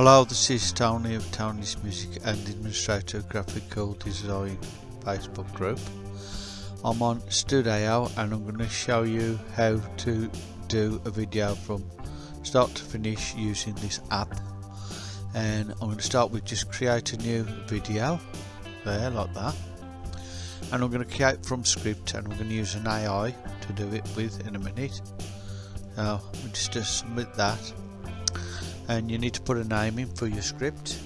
Hello, this is Tony of Tony's Music and Administrator Graphical Design Facebook group. I'm on Studio and I'm going to show you how to do a video from start to finish using this app. And I'm going to start with just create a new video there like that. And I'm going to create from script and I'm going to use an AI to do it with in a minute. So we just submit that and you need to put a name in for your script.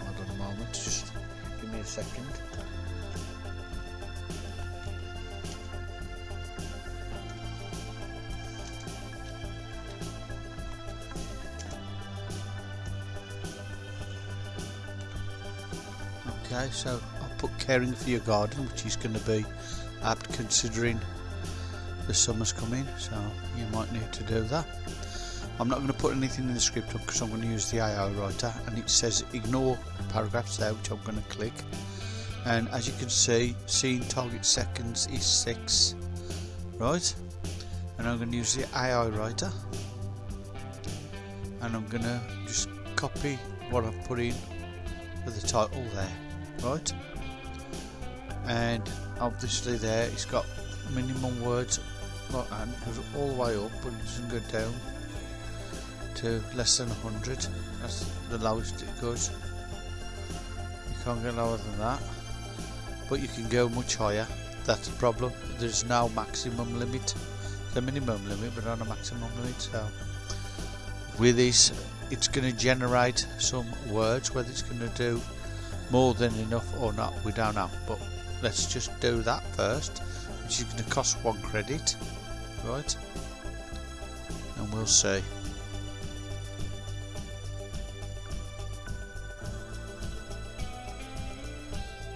Hold on a moment just give me a second. Okay so Put caring for your garden which is going to be apt considering the summer's coming so you might need to do that. I'm not going to put anything in the script because I'm going to use the AI writer and it says ignore paragraphs there which I'm going to click. And as you can see seeing target seconds is 6 right? And I'm going to use the AI writer. And I'm going to just copy what I've put in for the title there right and obviously there it's got minimum words goes all the way up but it doesn't go down to less than 100 that's the lowest it goes. You can't go lower than that. But you can go much higher. That's the problem. There's no maximum limit. The minimum limit but not a maximum limit. So with this it's going to generate some words whether it's going to do more than enough or not we don't know. But let's just do that first which is going to cost one credit right? And we'll see.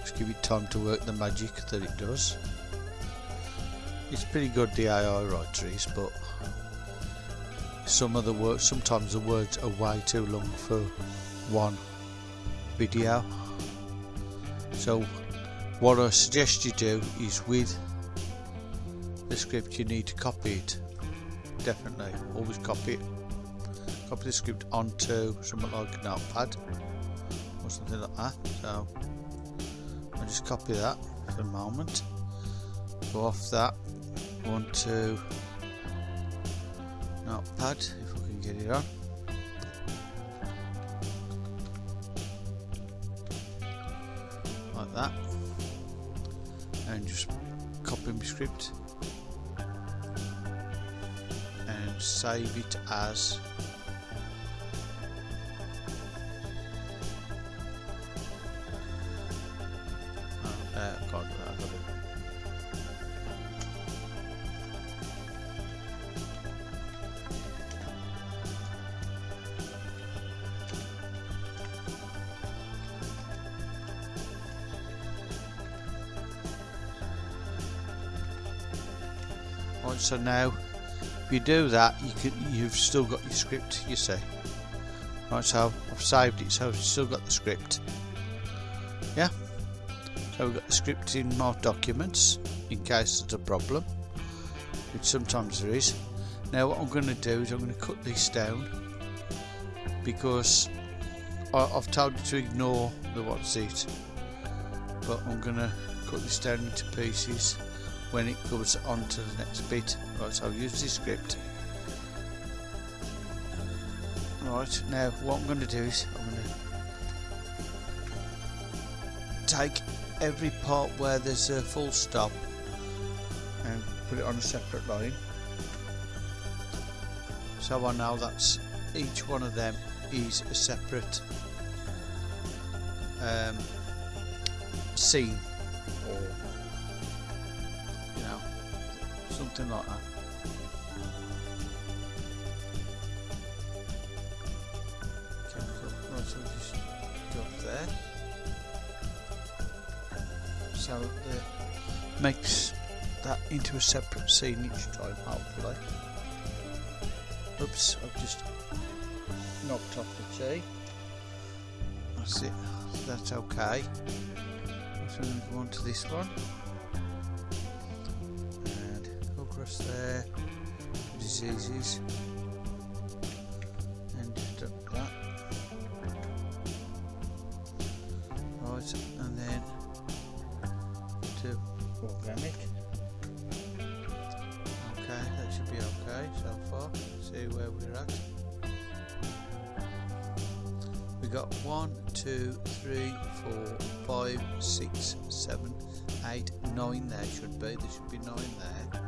Just give it time to work the magic that it does. It's pretty good the AI writer but some of the words sometimes the words are way too long for one video. So what I suggest you do is with the script you need to copy it. Definitely always copy it. Copy the script onto something like a notepad or something like that. So I'll just copy that for a moment. Go off that onto notepad if we can get it on script and save it as so now if you do that you can you've still got your script you see. Right so I've saved it so I've still got the script. Yeah. So we've got the script in my documents in case there's a problem which sometimes there is. Now what I'm going to do is I'm going to cut this down because I, I've told you to ignore the what's it but I'm going to cut this down into pieces when it goes on to the next bit. Right, so I'll use this script. Right, now what I'm going to do is I'm going to take every part where there's a full stop and put it on a separate line. So I know that's each one of them is a separate um, scene or something like that. Right so we just go up there. So it makes that into a separate scene each time hopefully oops I've just knocked off the T that's it. That's okay. So I'm going to go on to this one press there. Diseases. And deduct that. Right and then to organic. Okay that should be okay so far. See where we're at. We got one two three four five six seven eight nine there should be. There should be nine there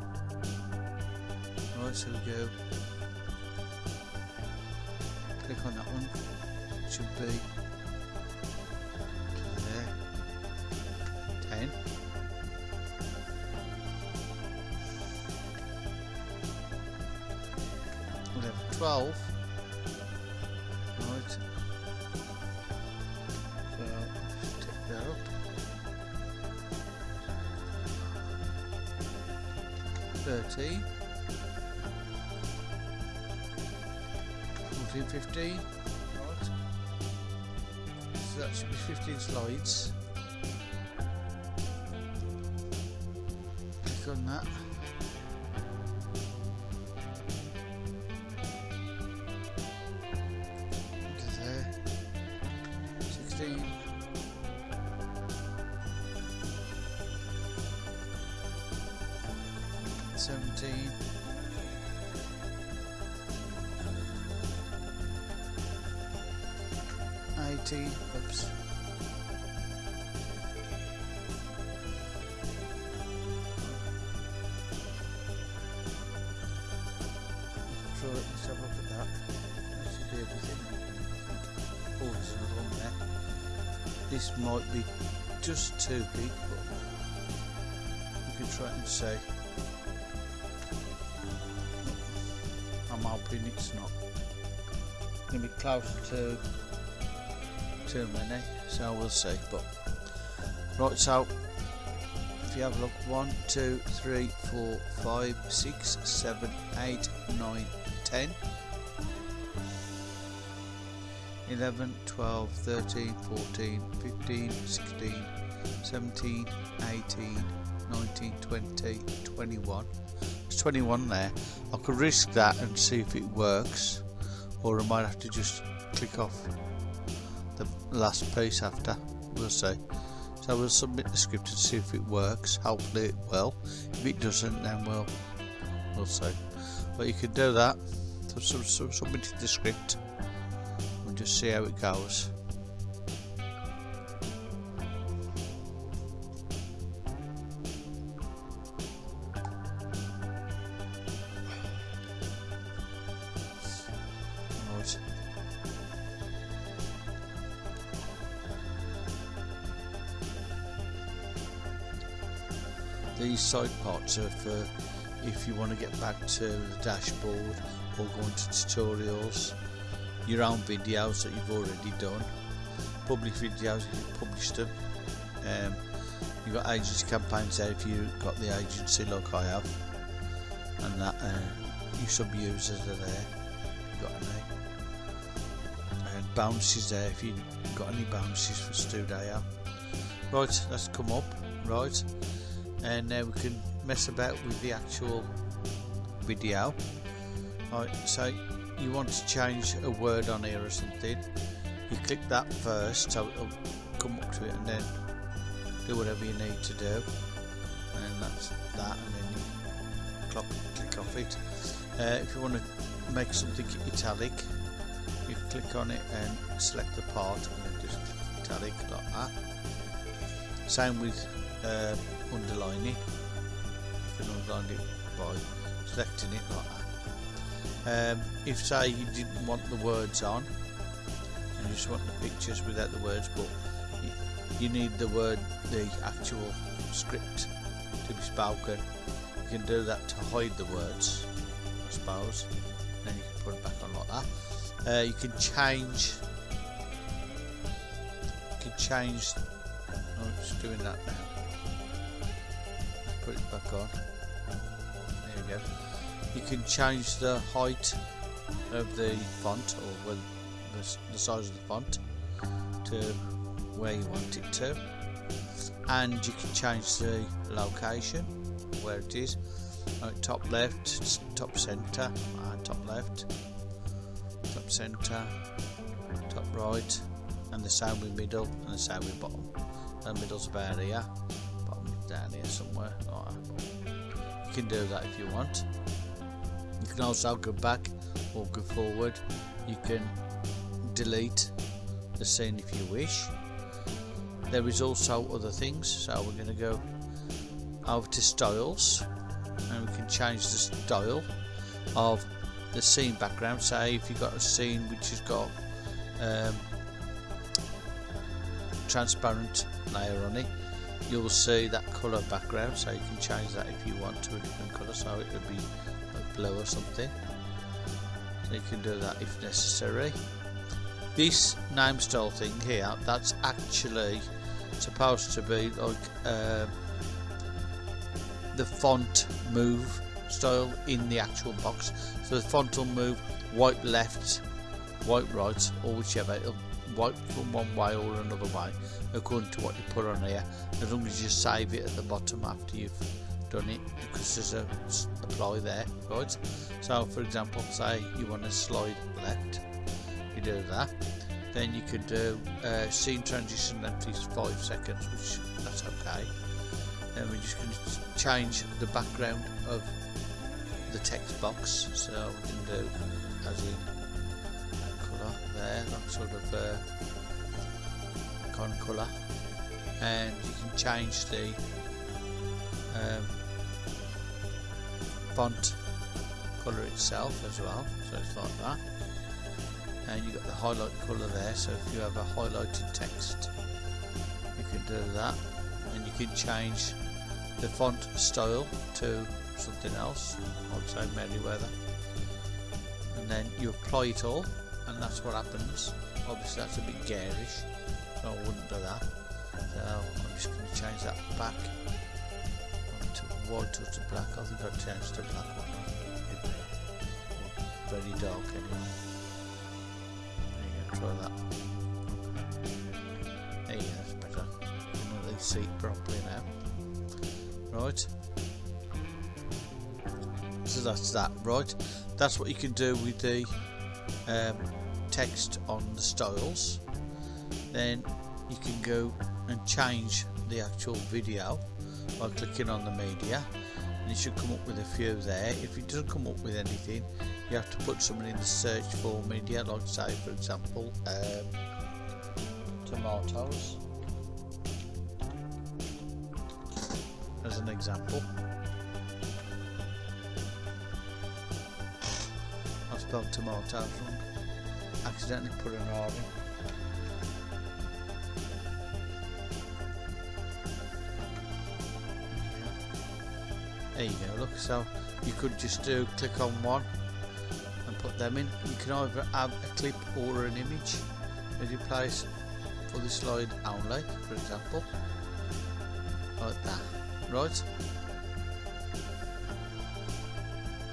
right so we go. Click on that one. It should be there. 10 11 12 right 17 18 oops let's have a look at that. That should be everything. Oh, there's another one there. This might be just too big, but we can try and see. Hoping it's not going to be close to too many, so we'll see. But right, so if you have a look, one, two, three, four, five, six, seven, eight, nine, ten. 11, 12, 13, 14, 15, 16, 17, 18, 19, 20, 21. There's 21 there. I could risk that and see if it works, or I might have to just click off the last piece after. We'll see. So we'll submit the script and see if it works. Hopefully it will. If it doesn't, then we'll we'll see. But you can do that. So, so, so submit the script and just see how it goes. These side parts are for if you want to get back to the dashboard or go into tutorials, your own videos that you've already done, public videos if you've published them. Um, you've got agency campaigns there if you've got the agency like I have, and that uh, your sub users are there. You've got any, and bounces there if you've got any bounces for Studio. Right, that's come up. Right, and now we can mess about with the actual video. Right so you want to change a word on here or something you click that first so it'll come up to it and then do whatever you need to do. And that's that and then you clock, click off it. Uh, if you want to make something italic you click on it and select the part and then just italic like that. Same with uh, underlining you can underline it by selecting it like that. Um, if say you didn't want the words on and you just want the pictures without the words but you, need the word the actual script to be spoken you can do that to hide the words I suppose. Then you can put it back on like that. Uh, you can change you can change oh it's doing that now put it back on. There you go. You can change the height of the font or the, the size of the font to where you want it to. And you can change the location where it is. Right, top left top center and top left top center top right and the same with middle and the same with bottom. The middle's about here down here somewhere. You can do that if you want. You can also go back or go forward. You can delete the scene if you wish. There is also other things. So we're going to go over to styles and we can change the style of the scene background. Say if you've got a scene which has got um, transparent layer on it you'll see that color background so you can change that if you want to a different color so it would be blue or something. So you can do that if necessary. This name style thing here that's actually supposed to be like uh, the font move style in the actual box. So the font will move white left white right or whichever. It'll wipe from one way or another way according to what you put on here as long as you save it at the bottom after you've done it because there's a apply there right? So for example say you want to slide left you do that then you could do uh, scene transition length is 5 seconds which that's okay. And we're just going to change the background of the text box so we can do as in there that sort of uh, icon colour and you can change the um, font colour itself as well so it's like that. And you've got the highlight colour there so if you have a highlighted text you can do that. And you can change the font style to something else I'd say Merriweather and then you apply it all and that's what happens obviously that's a bit garish so I wouldn't do that so I'm just going to change that back to white or to black I think I'd change to black one very dark anyway try that. There you go, that's better. You can at least see properly now. Right. So that's that, right? That's what you can do with the um, text on the styles. Then you can go and change the actual video by clicking on the media and it should come up with a few there. If it doesn't come up with anything, you have to put something in the search for media like say for example um, tomatoes as an example I spelled tomatoes wrong accidentally put an in there you go look so you could just do click on one and put them in. You can either add a clip or an image that you place for the slide only, for example, like that, right?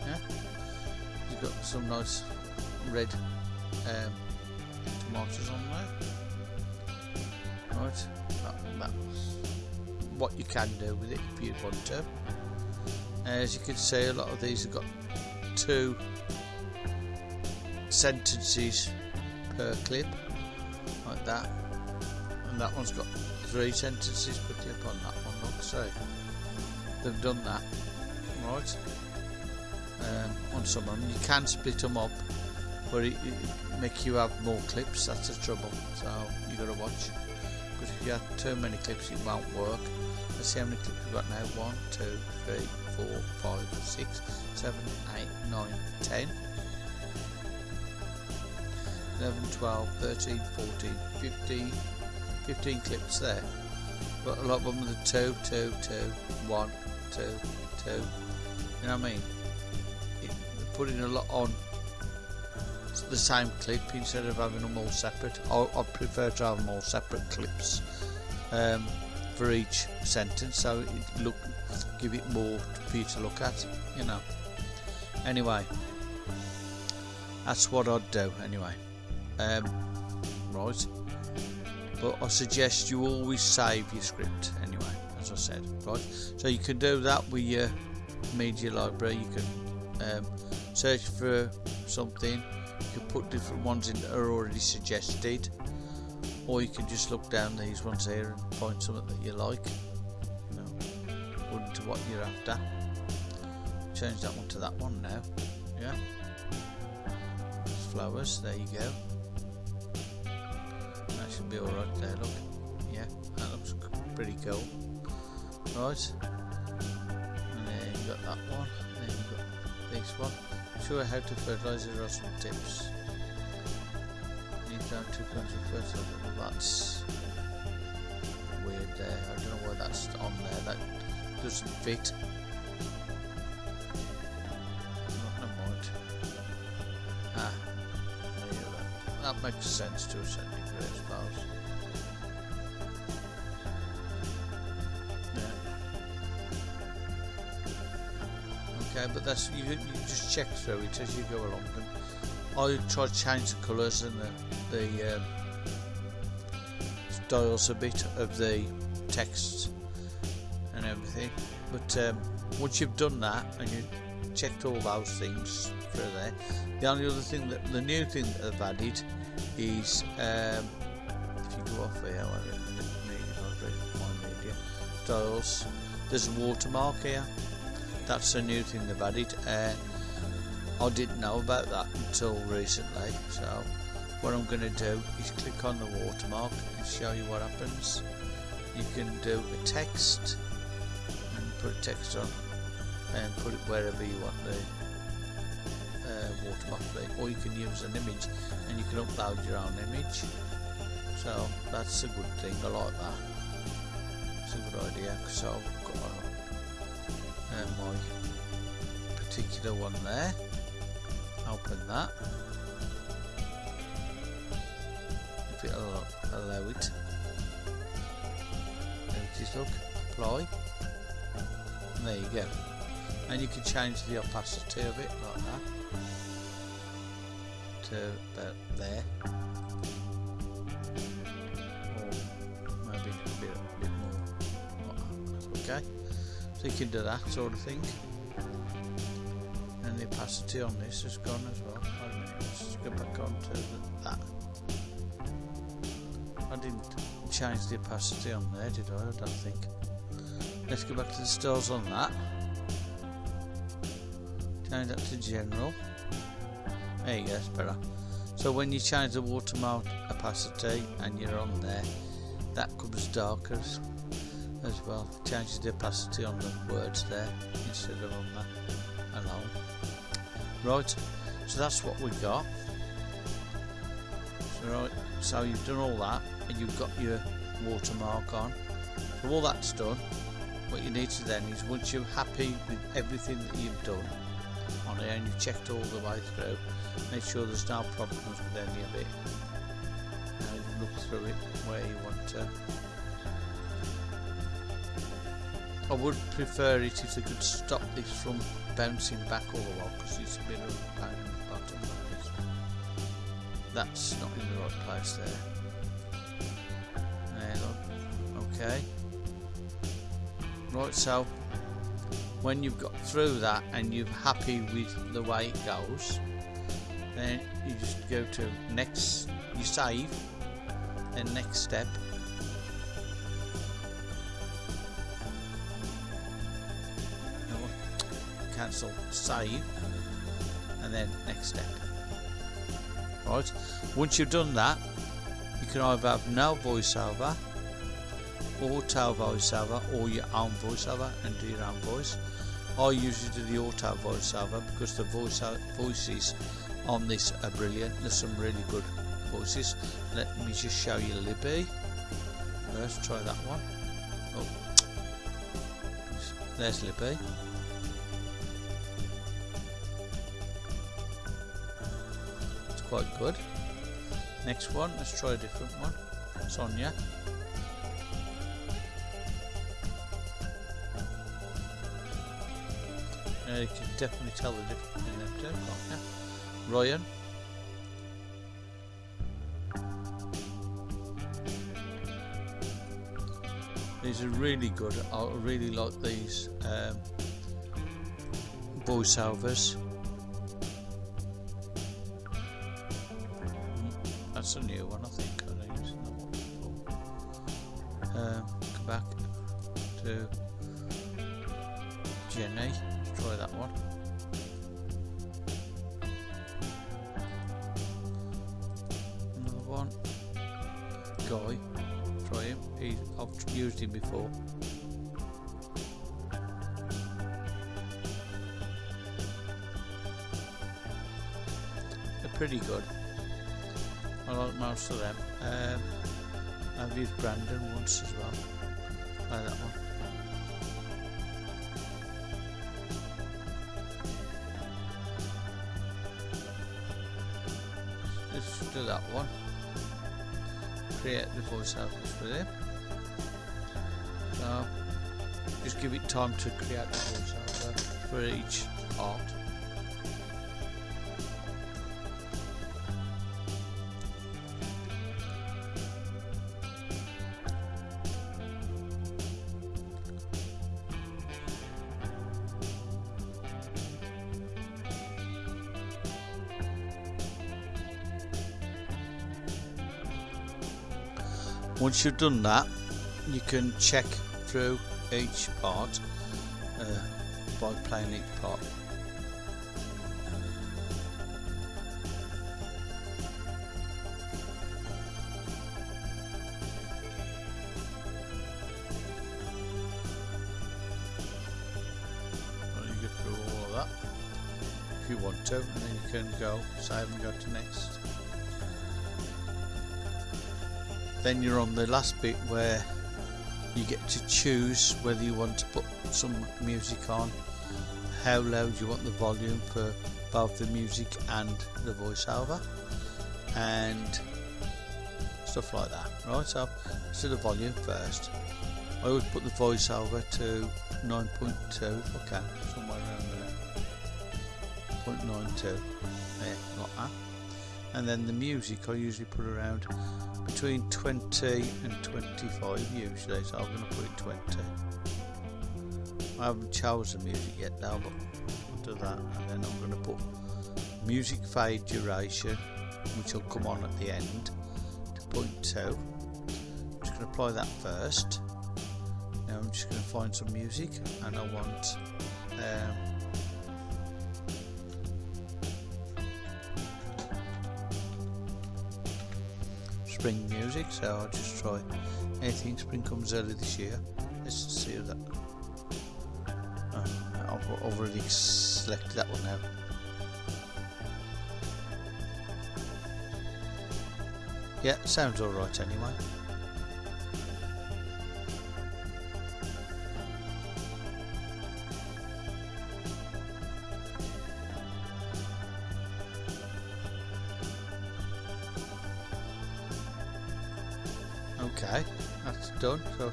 Yeah, you've got some nice red um, tomatoes on there, right? That, that's what you can do with it if you want to. As you can see, a lot of these have got two sentences per clip like that. And that one's got three sentences per clip on that one look so they've done that. Right. Um, on some of them. You can split them up but it, it make you have more clips that's the trouble so you got to watch because if you have too many clips it won't work let's see how many clips we've got now one two three four five six seven eight nine ten 11, 12, 13, 14, 15, 15 clips there. But a lot of them are the 2, 2, 2, 1, 2, 2. You know what I mean? It, putting a lot on the same clip instead of having them all separate. I, I prefer to have them all separate clips um, for each sentence so it look give it more for you to look at, you know. Anyway, that's what I'd do anyway. Um, right. But I suggest you always save your script anyway as I said right? So you can do that with your media library. You can um, search for something you can put different ones in that are already suggested or you can just look down these ones here and find something that you like. You know, according to what you're after. Change that one to that one now. Yeah. Flowers there you go. That should be alright there look. Yeah that looks pretty cool. Right. And then you got that one then you got this one show how to fertilize or some tips. Need two kinds of fertilizer that's weird there. I don't know why that's on there. That doesn't fit. Ah, that makes sense to a certain degree, I suppose. But that's you. You just check through it as you go along. And I try to change the colours and the the um, styles a bit of the text and everything. But um, once you've done that and you checked all those things through there, the only other thing that the new thing that they've added is um, if you go off here, my media there's a watermark here. That's a new thing they've added. Uh, I didn't know about that until recently, so what I'm going to do is click on the watermark and show you what happens. You can do a text and put text on and put it wherever you want the uh, watermark or you can use an image and you can upload your own image so that's a good thing I like that it's a good idea so I've got uh, my particular one there. Open that. If it'll allow it. There it is look apply. And there you go. And you can change the opacity of it like that. To about there you can do that sort of thing. And the opacity on this has gone as well. Let's go back on to that. I didn't change the opacity on there did I? I don't think. Let's go back to the stores on that. Change that to general. There you go it's better. So when you change the watermark opacity and you're on there that comes darker as well. Changes the opacity on the words there instead of on that alone right so that's what we've got. So right so you've done all that and you've got your watermark on. So all that's done what you need to then is once you're happy with everything that you've done on it and you've checked all the way through make sure there's no problems with any of it. Now you look through it where you want to I would prefer it if they could stop this from bouncing back all the while because it's a bit of a the bottom that's not in the right place there. There look okay. Right so when you've got through that and you're happy with the way it goes then you just go to next you save then next step cancel save and then next step right once you've done that you can either have no voiceover auto voiceover or your own voiceover and do your own voice I usually do the auto voiceover because the voice voices on this are brilliant. There's some really good voices. Let me just show you Libby. Let's try that one. Oh, there's Libby. Quite good. Next one, let's try a different one. Sonia. Uh, you can definitely tell the difference in them two? Ryan. These are really good. I really like these. Um, voiceovers. One. Guy. Try him. He's, I've used him before. They're pretty good. I like most of them. Um, I've used Brandon once as well. I like that one. Let's do that one. Create the voiceovers for them. So just give it time to create the voice voiceover for each part. Once you've done that, you can check through each part uh, by playing each part. You want to, and then you can go save and go to next. Then you're on the last bit where you get to choose whether you want to put some music on how loud you want the volume for both the music and the voiceover and stuff like that right? So to the volume first. I always put the voiceover to 9.2 if I can somewhere around there. 0.92 there like that and then the music I usually put around between 20 and 25 usually so I'm going to put it 20 I haven't chosen music yet though but I'll do that and then I'm going to put music fade duration which will come on at the end to point 2 I'm just going to apply that first. Now I'm just going to find some music and I want um, spring music so I'll just try anything spring comes early this year. Let's see that uh, I've already selected that one now. Yeah sounds alright anyway done. So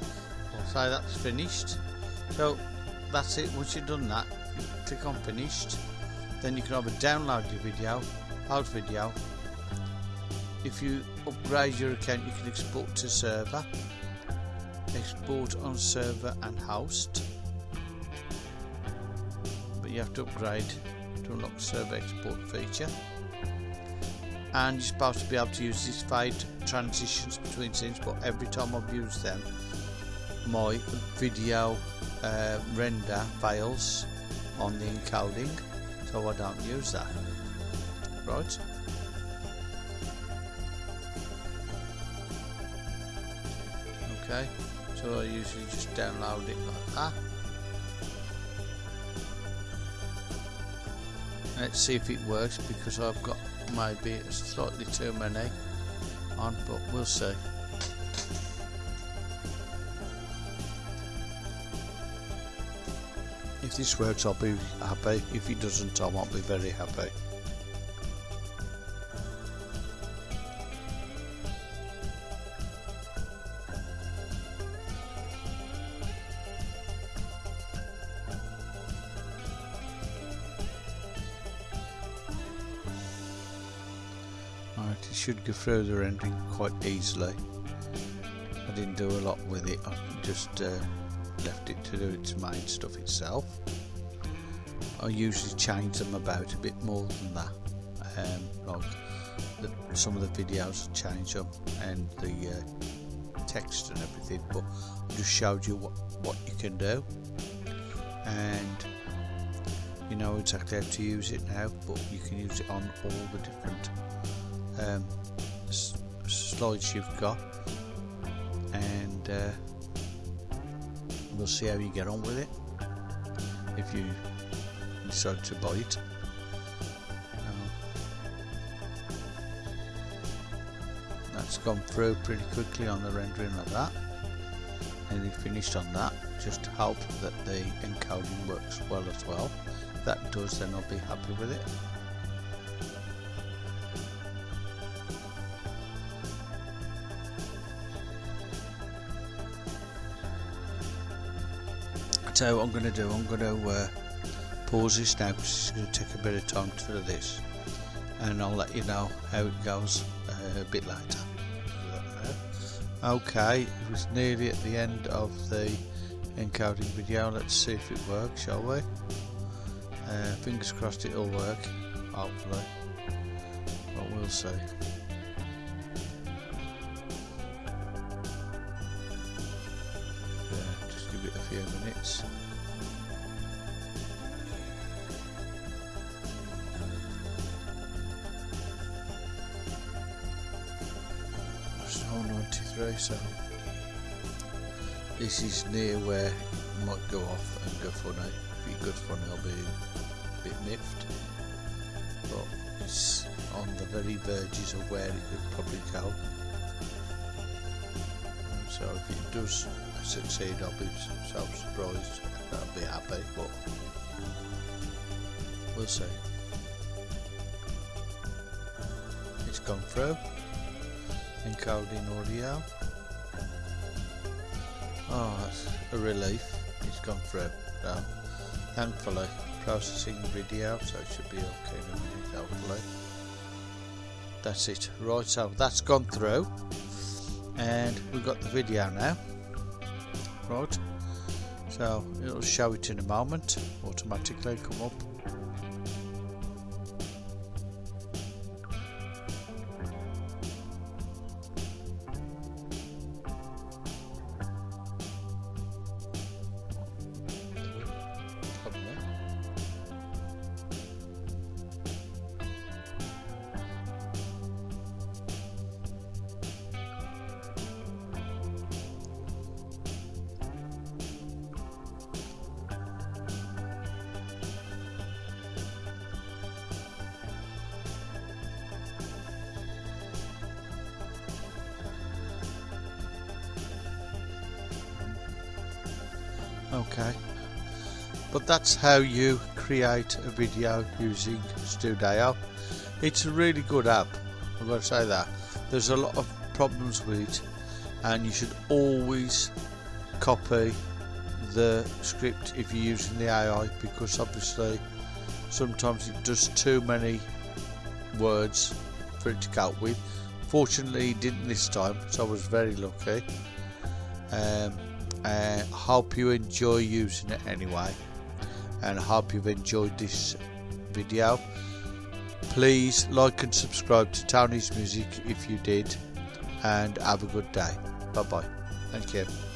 I'll say that's finished. So that's it. Once you've done that click on finished. Then you can either download your video pause video. If you upgrade your account you can export to server. Export on server and host. But you have to upgrade to unlock server export feature and you're supposed to be able to use these fade transitions between scenes but every time I've used them my video uh, render fails on the encoding so I don't use that. Right? Okay so I usually just download it like that. Let's see if it works because I've got maybe slightly too many on but we'll see. If this works I'll be happy. If it doesn't I won't be very happy Should go through the rendering quite easily. I didn't do a lot with it, I just uh, left it to do its main stuff itself. I usually change them about a bit more than that um, like the, some of the videos I change them and the uh, text and everything but I just showed you what, what you can do and you know exactly how to use it now but you can use it on all the different um, slides you've got and uh, we'll see how you get on with it if you decide to buy it. That's gone through pretty quickly on the rendering like that. And if finished on that just hope that the encoding works well as well. If that does then I'll be happy with it so what I'm going to do I'm going to uh, pause this now because it's going to take a bit of time to do this. And I'll let you know how it goes uh, a bit later. Okay it was nearly at the end of the encoding video. Let's see if it works shall we? Uh, fingers crossed it'll work hopefully. But we'll see near where it might go off and go funny if it goes funny I'll be a bit miffed but it's on the very verges of where it could probably go. Um, so if it does succeed I'll be so surprised I'll be happy but we'll see. It's gone through. Encoding audio Oh, that's a relief. It's gone through. So, thankfully, processing video, so it should be okay in a minute, hopefully. That's it. Right, so that's gone through. And we've got the video now. Right. So, it'll show it in a moment. Automatically come up. Okay. But that's how you create a video using Studio. It's a really good app I've got to say that. There's a lot of problems with it and you should always copy the script if you're using the AI because obviously sometimes it does too many words for it to cope with. Fortunately it didn't this time so I was very lucky. Um, uh, hope you enjoy using it anyway and hope you've enjoyed this video. Please like and subscribe to Tony's Music if you did and have a good day. Bye bye thank you